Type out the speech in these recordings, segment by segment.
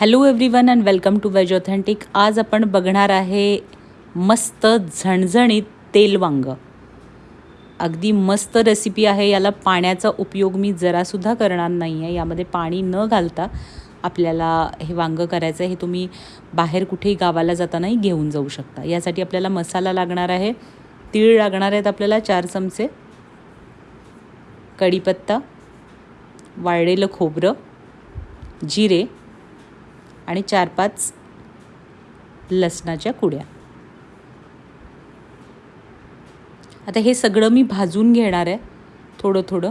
Hello everyone and welcome to veg authentic आज आपण बघणार आहे मस्त झणझणीत तेल वांग. अगदी मस्त रेसिपी आहे. याला पाण्याचा उपयोग मी जरासुद्धा करणार नाही आहे यामध्ये पाणी न घालता आपल्याला हे वांगं करायचं आहे हे तुम्ही बाहेर कुठेही गावाला जातानाही घेऊन जाऊ शकता. यासाठी आपल्याला मसाला लागणार आहे. तीळ लागणार आहेत आपल्याला चार चमचे. कढीपत्ता. वाळलेलं खोबरं. जिरे. आणि चार पाच लसणाच्या कुड्या. आता हे सगळं मी भाजून घेणार आहे. थोडं थोडं.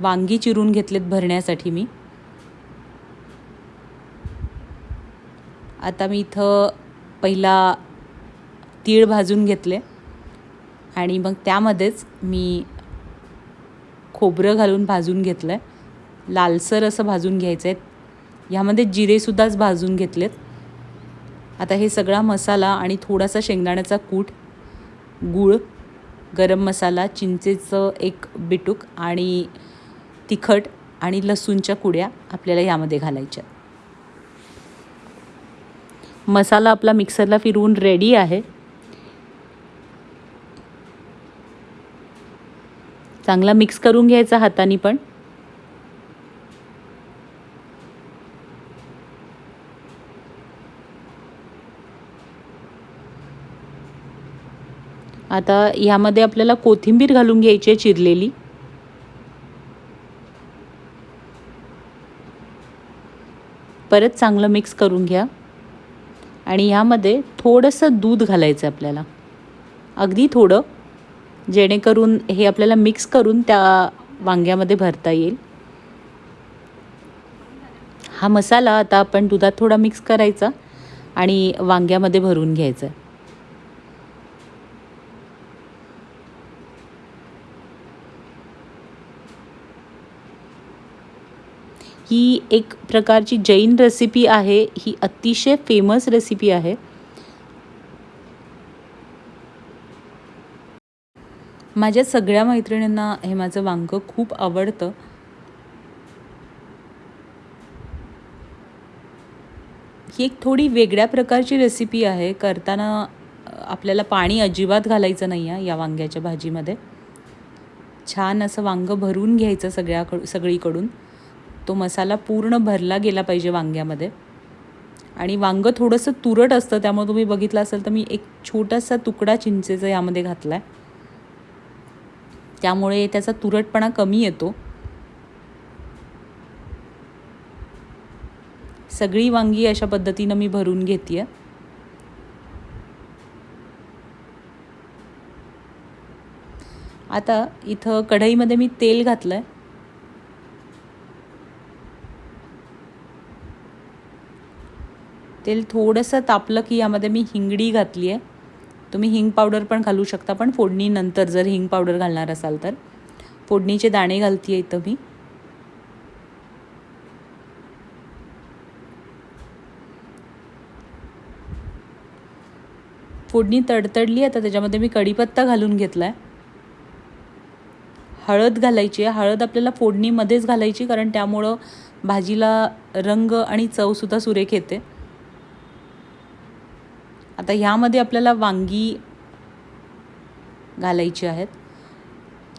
वांगी चिरून घेतलेत भरण्यासाठी मी. आता मी इथं पहिला तीळ भाजून घेतले. आणि मग त्यामध्येच मी खोबरं घालून भाजून घेतलं आहे लालसर असं भाजून घ्यायचं आहे ह्यामध्ये जिरेसुद्धाच भाजून घेतलेत. आता हे सगळा मसाला आणि थोडासा शेंगदाण्याचा कूट गूळ गरम मसाला चिंचेचं एक बिटूक आणि तिखट आणि लसूणच्या कुड्या आपल्याला यामध्ये घालायच्या. मसाला आपला मिक्सरला फिरवून रेडी आहे. चांगला मिक्स करून घ्यायचा हाताने पण. आता ह्यामध्ये आपल्याला कोथिंबीर घालून घ्यायची आहे चिरलेली. परत चांगलं मिक्स करून घ्या. आणि ह्यामध्ये थोडंसं दूध घालायचं आपल्याला. अगदी थोडं जेणेकरून हे आपल्याला मिक्स करून त्या वांग्यामध्ये भरता येईल. हा मसाला आता आपण दुधात थोडा मिक्स करायचा आणि वांग्यामध्ये भरून घ्यायचा ही एक प्रकारची जैन रेसिपी आहे. ही अतिशय फेमस रेसिपी आहे. माझ्या सगळ्या मैत्रिणींना हे माझं वांग खूप आवडतं. ही एक थोडी वेगळ्या प्रकारची रेसिपी आहे. करताना आपल्याला पाणी अजिबात घालायचं नाही आहे या वांग्याच्या भाजीमध्ये. छान असं वांग भरून घ्यायचं सगळ्याकडून सगळीकडून. तो मसाला पूर्ण भरला गेला पाहिजे वांग्यामध्ये. आणि वांगं थोडंसं तुरट असतं त्यामुळे तुम्ही बघितलं असेल तर मी एक छोटासा तुकडा चिंचेचा यामध्ये घातला आहे त्यामुळे त्याचा तुरटपणा कमी येतो. सगळी वांगी अशा पद्धतीनं मी भरून घेते आता इथं कढईमध्ये मी तेल घातलं आहे तेल थोडंसं तापलं की यामध्ये मी हिंगडी घातली आहे. तुम्ही हिंग पावडर पण घालू शकता पण फोडणीनंतर जर हिंग पावडर घालणार असाल तर. फोडणीचे दाणे घालते आहे इथं मी. फोडणी तडतडली आता त्याच्यामध्ये मी कढीपत्ता घालून घेतला आहे हळद घालायची आहे. हळद आपल्याला फोडणीमध्येच घालायची कारण त्यामुळं भाजीला रंग आणि चवसुद्धा सुरेख येते. आता ह्यामध्ये आपल्याला वांगी घालायची आहेत.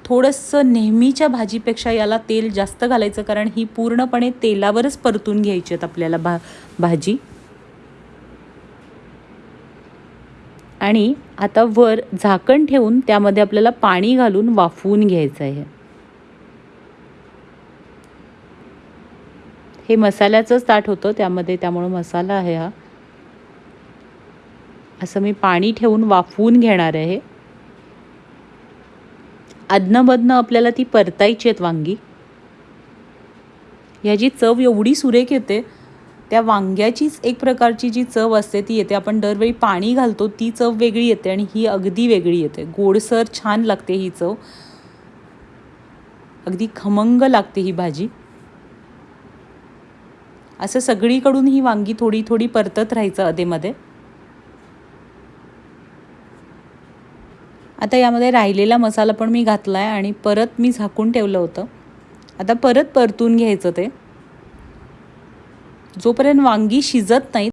थोडंसं नेहमीच्या भाजीपेक्षा याला तेल जास्त घालायचं कारण ही पूर्णपणे तेलावरच परतून घ्यायची आहेत आपल्याला भा भाजी. आणि आता वर झाकण ठेवून त्यामध्ये आपल्याला पाणी घालून वाफवून घ्यायचं आहे. हे मसाल्याचंच ताट होतं त्यामध्ये त्यामुळं मसाला आहे हा. असं मी पाणी ठेवून वाफवून घेणार आहे. अदनमधनं आपल्याला ती परतायची आहेत वांगी. ह्याची चव एवढी सुरेख येते त्या वांग्याचीच एक प्रकारची जी चव असते ती येते. आपण दरवेळी पाणी घालतो ती चव वेगळी येते आणि ही अगदी वेगळी येते. गोडसर छान लागते ही चव. अगदी खमंग लागते ही भाजी. असं सगळीकडून ही वांगी थोडी थोडी परतत राहायचं अधेमध्ये आता यामध्ये राहिलेला मसाला पण मी घातला आहे आणि परत मी झाकून ठेवलं होतं. आता परत परतून घ्यायचं ते. जोपर्यंत वांगी शिजत नाहीत